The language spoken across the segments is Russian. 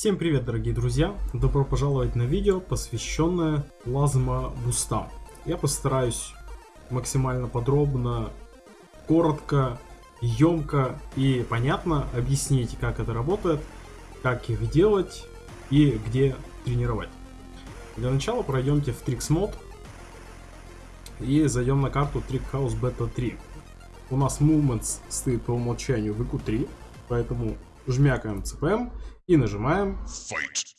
Всем привет, дорогие друзья! Добро пожаловать на видео, посвященное плазма бустам. Я постараюсь максимально подробно, коротко, емко и понятно объяснить, как это работает, как их делать и где тренировать. Для начала пройдемте в Tricks Mode и зайдем на карту Trick House Beta 3. У нас Movements стоит по умолчанию в IQ3, поэтому жмякаем CPM и нажимаем Fight.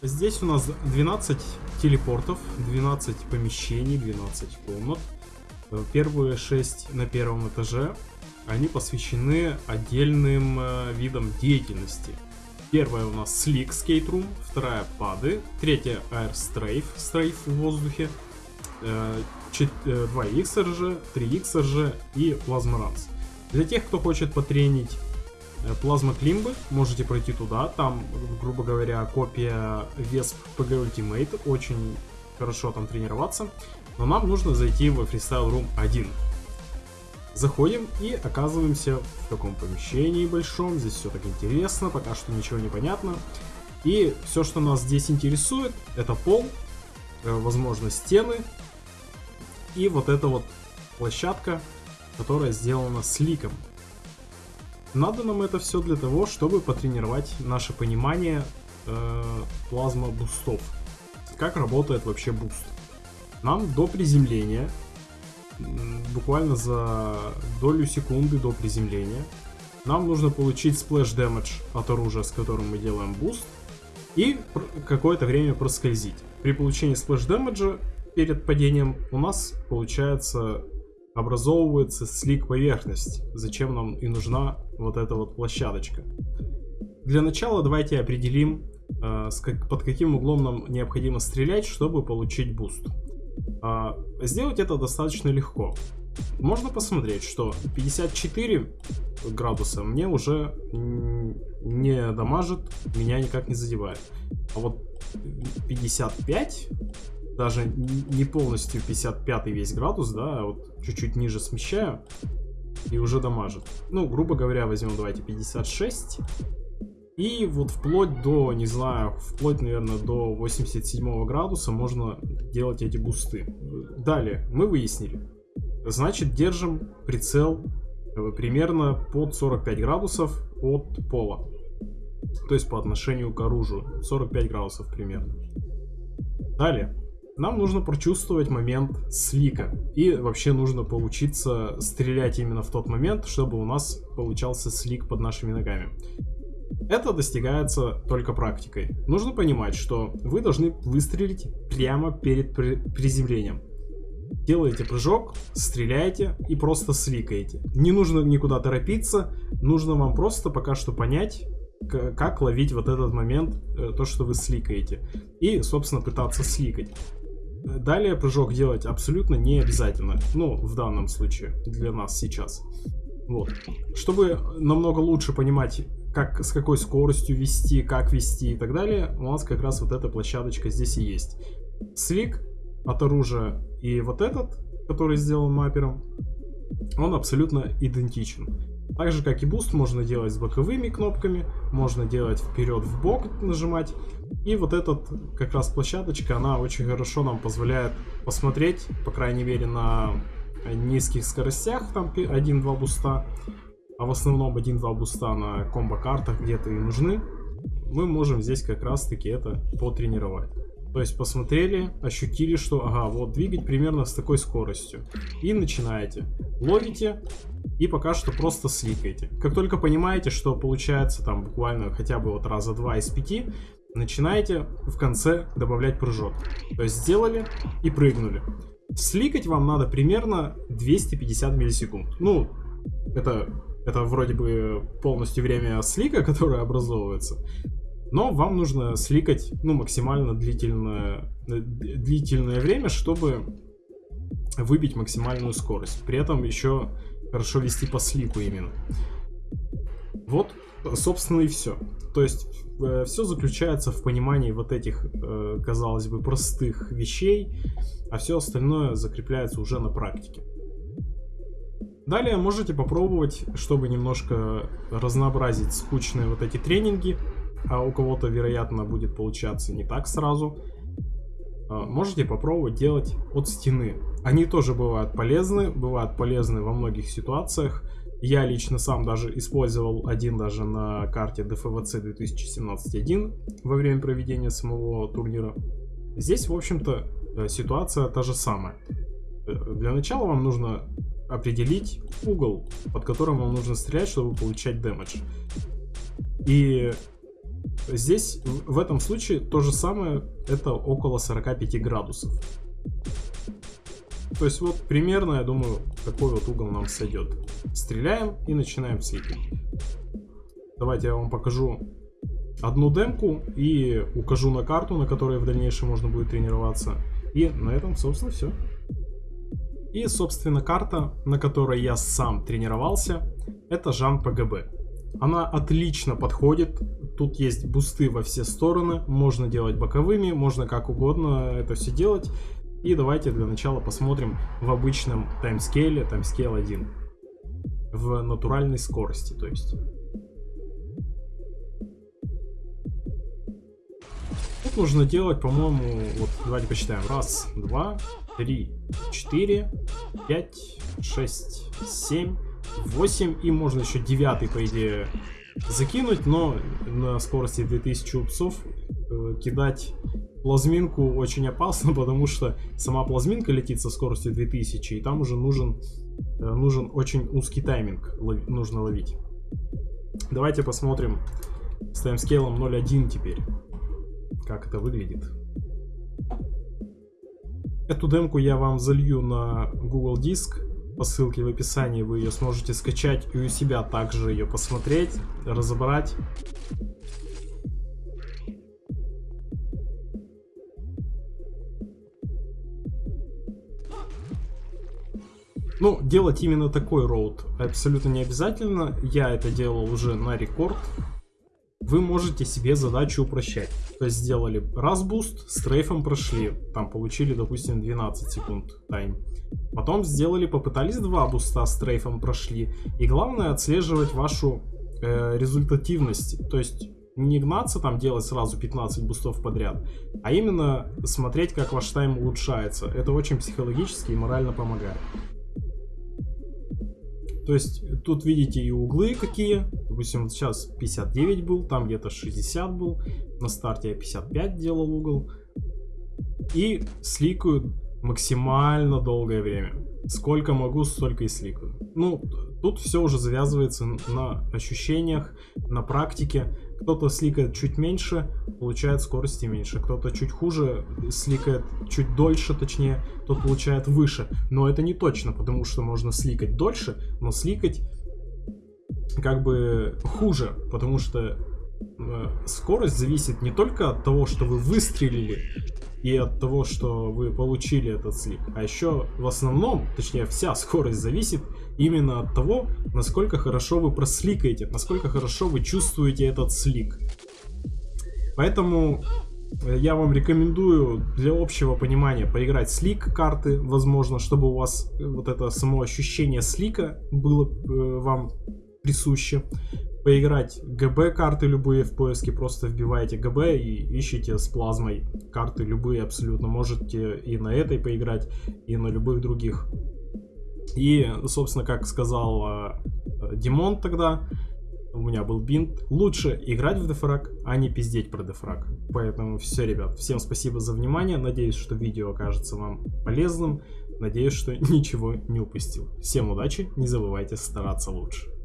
Здесь у нас 12 телепортов, 12 помещений, 12 комнат. Первые 6 на первом этаже, они посвящены отдельным э, видам деятельности. Первая у нас Slick Skate Room, вторая пады, третья Air Strafe, стрейф в воздухе, 2XRG, 3XRG и Plasma Runs. Для тех, кто хочет потренить плазма климбы, можете пройти туда, там, грубо говоря, копия Vesp PG Ultimate, очень хорошо там тренироваться, но нам нужно зайти в Freestyle Room 1. Заходим и оказываемся в таком помещении большом, здесь все так интересно, пока что ничего не понятно. И все, что нас здесь интересует, это пол, э, возможно стены, и вот эта вот площадка, которая сделана slick ом. Надо нам это все для того, чтобы потренировать наше понимание э, плазма бустов. Как работает вообще буст. Нам до приземления, буквально за долю секунды до приземления, нам нужно получить splash damage от оружия, с которым мы делаем буст, и какое-то время проскользить. При получении splash damage перед падением у нас, получается, образовывается slick поверхность. Зачем нам и нужна вот эта вот площадочка. Для начала давайте определим, э, под каким углом нам необходимо стрелять, чтобы получить буст. Э, сделать это достаточно легко. Можно посмотреть, что 54 градуса мне уже не дамажит, меня никак не задевает. А вот 55 даже не полностью 55 весь градус, да, а вот чуть-чуть ниже смещаю и уже дамажит. Ну, грубо говоря, возьмем, давайте 56. И вот вплоть до, не знаю, вплоть, наверное, до 87 градуса можно делать эти бусты. Далее, мы выяснили. Значит, держим прицел э, примерно под 45 градусов от пола. То есть по отношению к оружию. 45 градусов примерно. Далее. Нам нужно прочувствовать момент слика. И вообще нужно поучиться стрелять именно в тот момент, чтобы у нас получался слик под нашими ногами. Это достигается только практикой. Нужно понимать, что вы должны выстрелить прямо перед приземлением. Делаете прыжок, стреляете и просто сликаете. Не нужно никуда торопиться, нужно вам просто пока что понять, как ловить вот этот момент, э, то, что вы сликаете. И, собственно, пытаться сликать. Далее прыжок делать абсолютно не обязательно. Ну, в данном случае, для нас сейчас. Вот. Чтобы намного лучше понимать, как, с какой скоростью вести, как вести и так далее, у нас как раз вот эта площадочка здесь и есть. Slick от оружия и вот этот, который сделан маппером, он абсолютно идентичен. Так же, как и буст, можно делать с боковыми кнопками, можно делать вперед в бок нажимать. И вот эта как раз площадочка, она очень хорошо нам позволяет посмотреть, по крайней мере, на низких скоростях, там 1-2 буста, а в основном 1-2 буста на комбо-картах где-то и нужны, мы можем здесь как раз-таки это потренировать. То есть посмотрели, ощутили, что ага, вот двигать примерно с такой скоростью. И начинаете. Ловите и пока что просто сликаете. Как только понимаете, что получается там буквально хотя бы вот раза два из пяти, начинаете в конце добавлять прыжок. То есть сделали и прыгнули. Сликать вам надо примерно 250 миллисекунд. Ну, это, это вроде бы полностью время слика, которое образовывается. Но вам нужно сликать ну, максимально длительное, длительное время, чтобы выбить максимальную скорость. При этом еще хорошо вести по слику именно. Вот, собственно, и все. То есть, э, все заключается в понимании вот этих, э, казалось бы, простых вещей, а все остальное закрепляется уже на практике. Далее можете попробовать, чтобы немножко разнообразить скучные вот эти тренинги, а у кого-то, вероятно, будет получаться не так сразу. А, можете попробовать делать от стены. Они тоже бывают полезны, бывают полезны во многих ситуациях. Я лично сам даже использовал один даже на карте DFVC 2017-1 во время проведения самого турнира. Здесь, в общем-то, э, ситуация та же самая. Э, для начала вам нужно определить угол, под которым вам нужно стрелять, чтобы получать дэмэдж. И здесь, в этом случае, то же самое, это около 45 градусов. То есть вот примерно, я думаю, такой вот угол нам сойдет. Стреляем и начинаем слипить. Давайте я вам покажу одну демку и укажу на карту, на которой в дальнейшем можно будет тренироваться. И на этом, собственно, все. И, собственно, карта, на которой я сам тренировался, это Жан ПГБ. Она отлично подходит, тут есть бусты во все стороны, можно делать боковыми, можно как угодно это все делать. И давайте для начала посмотрим в обычном таймскейле, таймскейл 1. В натуральной скорости, то есть. Тут нужно делать, по-моему, вот давайте посчитаем. Раз, два, три, четыре, пять, шесть, семь, восемь. И можно еще девятый, по идее, закинуть, но на скорости 2000 упсов э, кидать плазминку очень опасно, потому что сама плазминка летит со скоростью 2000, и там уже нужен, э, нужен очень узкий тайминг, лови, нужно ловить. Давайте посмотрим с таймскейлом 0.1 теперь, как это выглядит. Эту демку я вам залью на Google Диск, по ссылке в описании вы ее сможете скачать и у себя также ее посмотреть, разобрать. Ну, делать именно такой route абсолютно не обязательно. Я это делал уже на рекорд. Вы можете себе задачу упрощать. То есть сделали раз буст, стрейфом прошли. Там получили, допустим, 12 секунд time. Потом сделали, попытались два буста с стрейфом прошли. И главное отслеживать вашу э, результативность. То есть не гнаться там делать сразу 15 бустов подряд, а именно смотреть, как ваш time улучшается. Это очень психологически и морально помогает. То есть тут видите и углы какие. Допустим, сейчас 59 был, там где-то 60 был. На старте я 55 делал угол. И сликаю максимально долгое время. Сколько могу, столько и сликаю. Ну, тут все уже завязывается на ощущениях, на практике. Кто-то сликает чуть меньше, получает скорости меньше. Кто-то чуть хуже, сликает чуть дольше, точнее, тот получает выше. Но это не точно, потому что можно сликать дольше, но сликать как бы хуже, потому что э, скорость зависит не только от того, что вы выстрелили, и от того, что вы получили этот слик. А еще в основном, точнее вся скорость зависит именно от того, насколько хорошо вы просликаете, насколько хорошо вы чувствуете этот слик. Поэтому э, я вам рекомендую для общего понимания поиграть слик карты, возможно, чтобы у вас вот это само ощущение слика было э, вам присуще поиграть ГБ карты любые в поиске, просто вбиваете ГБ и ищите с плазмой карты любые абсолютно. Можете и на этой поиграть, и на любых других. И, собственно, как сказал э, Димон тогда, у меня был бинт, лучше играть в дефраг, а не пиздеть про дефраг. Поэтому все, ребят, всем спасибо за внимание, надеюсь, что видео окажется вам полезным, надеюсь, что ничего не упустил. Всем удачи, не забывайте стараться лучше.